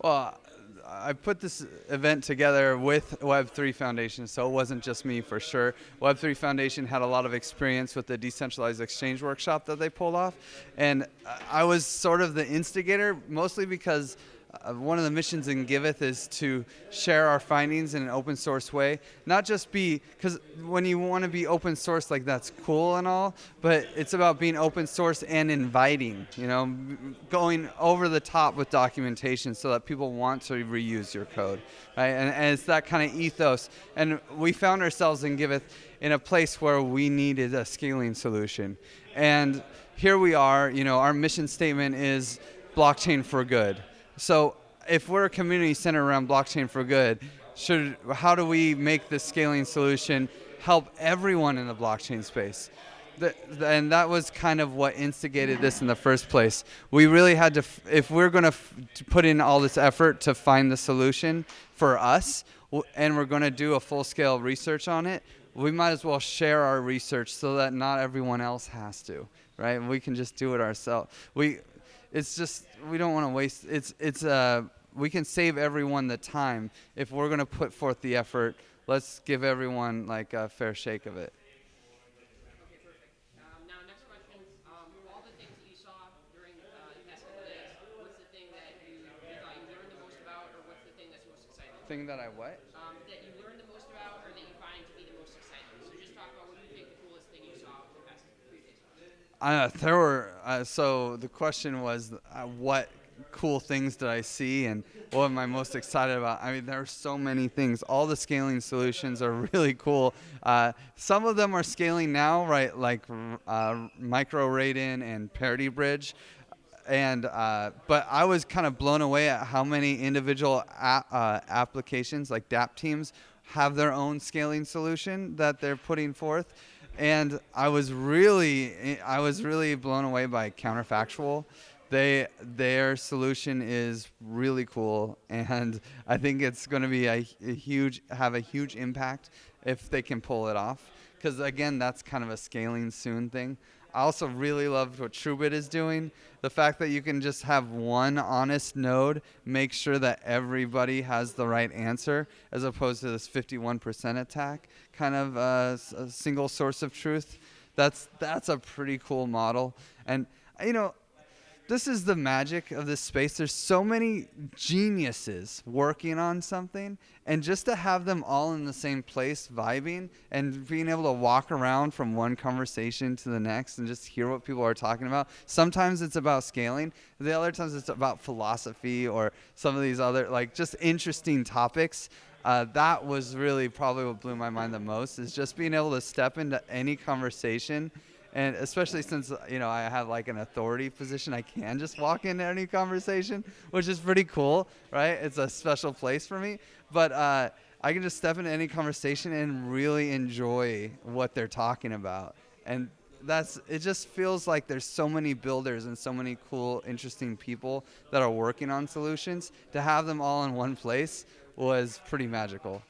Well, I put this event together with Web3 Foundation, so it wasn't just me for sure. Web3 Foundation had a lot of experience with the decentralized exchange workshop that they pulled off, and I was sort of the instigator, mostly because uh, one of the missions in Giveth is to share our findings in an open source way. Not just be, because when you want to be open source, like that's cool and all, but it's about being open source and inviting, you know, going over the top with documentation so that people want to reuse your code, right? And, and it's that kind of ethos. And we found ourselves in Giveth in a place where we needed a scaling solution. And here we are, you know, our mission statement is blockchain for good so if we're a community centered around blockchain for good, should how do we make the scaling solution help everyone in the blockchain space? The, and that was kind of what instigated this in the first place. We really had to, if we're going to put in all this effort to find the solution for us, and we're going to do a full-scale research on it, we might as well share our research so that not everyone else has to, right? We can just do it ourselves. We it's just we don't want to waste. It's it's uh we can save everyone the time if we're going to put forth the effort. Let's give everyone like a fair shake of it. Thing that I what? Uh, there were uh, so the question was uh, what cool things did I see and what am I most excited about? I mean, there are so many things. All the scaling solutions are really cool. Uh, some of them are scaling now, right? Like uh, Micro Raiden and Parity Bridge. And uh, but I was kind of blown away at how many individual uh, applications, like DApp teams, have their own scaling solution that they're putting forth and I was really I was really blown away by counterfactual. They their solution is really cool, and I think it's going to be a, a huge have a huge impact if they can pull it off. Because again, that's kind of a scaling soon thing. I also really loved what TrueBit is doing. The fact that you can just have one honest node make sure that everybody has the right answer, as opposed to this 51% attack, kind of uh, a single source of truth. That's that's a pretty cool model. And you know, this is the magic of this space. There's so many geniuses working on something, and just to have them all in the same place vibing and being able to walk around from one conversation to the next and just hear what people are talking about. Sometimes it's about scaling, the other times it's about philosophy or some of these other, like, just interesting topics. Uh, that was really probably what blew my mind the most is just being able to step into any conversation and especially since you know I have like an authority position, I can just walk into any conversation, which is pretty cool, right? It's a special place for me. But uh, I can just step into any conversation and really enjoy what they're talking about, and that's it. Just feels like there's so many builders and so many cool, interesting people that are working on solutions. To have them all in one place was pretty magical.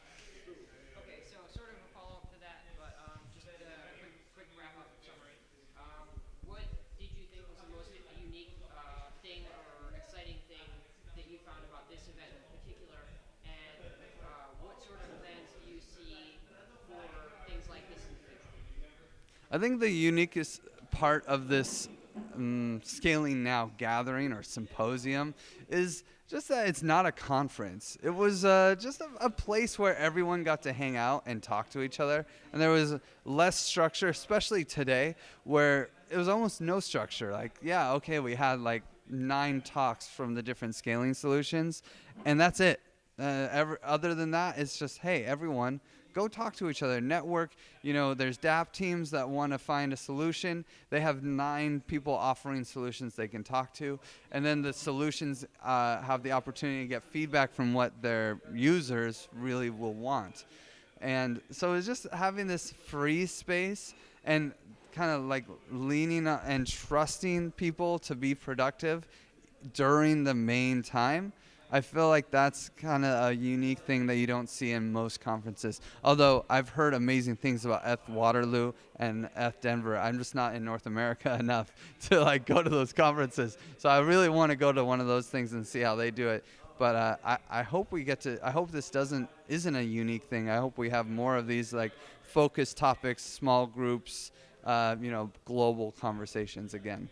I think the uniquest part of this um, scaling now gathering or symposium is just that it's not a conference. It was uh, just a, a, place where everyone got to hang out and talk to each other, and there was less structure, especially today, where it was almost no structure. Like, yeah, okay, we had like nine talks from the different scaling solutions, and that's it. Uh, every, other than that, it's just hey, everyone go talk to each other, network. You know, there's DApp teams that want to find a solution. They have nine people offering solutions they can talk to, and then the solutions uh, have the opportunity to get feedback from what their users really will want. And so it's just having this free space and kind of like leaning and trusting people to be productive during the main time I feel like that's kind of a unique thing that you don't see in most conferences. Although I've heard amazing things about ETH Waterloo and ETH Denver, I'm just not in North America enough to like go to those conferences. So I really want to go to one of those things and see how they do it. But uh, I, I hope we get to. I hope this doesn't isn't a unique thing. I hope we have more of these like focused topics, small groups, uh, you know, global conversations again.